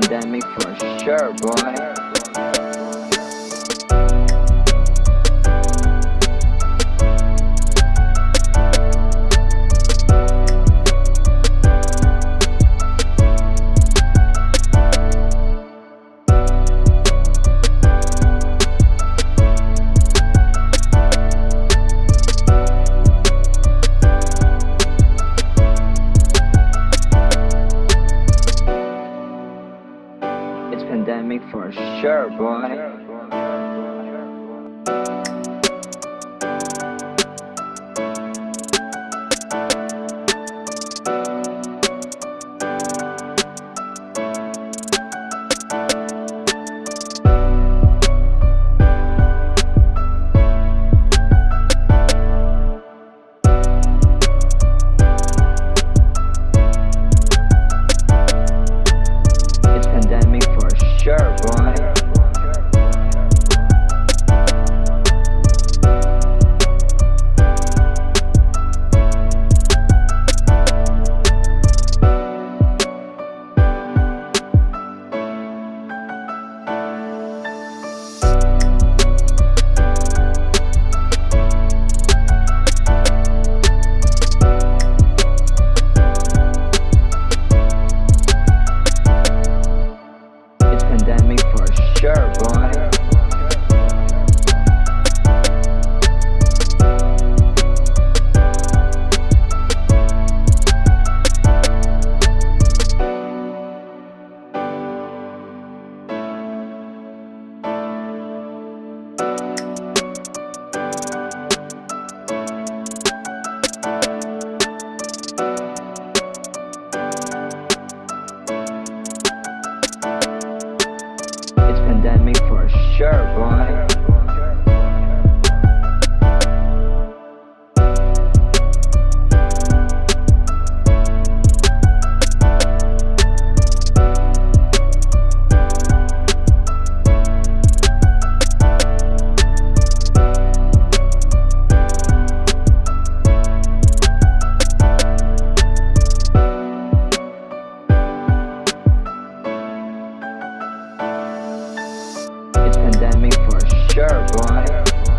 pandemic for sure, boy. pandemic for sure, boy. pandemic for sure, boy. pandemic for sure, boy. pandemic for sure, boy.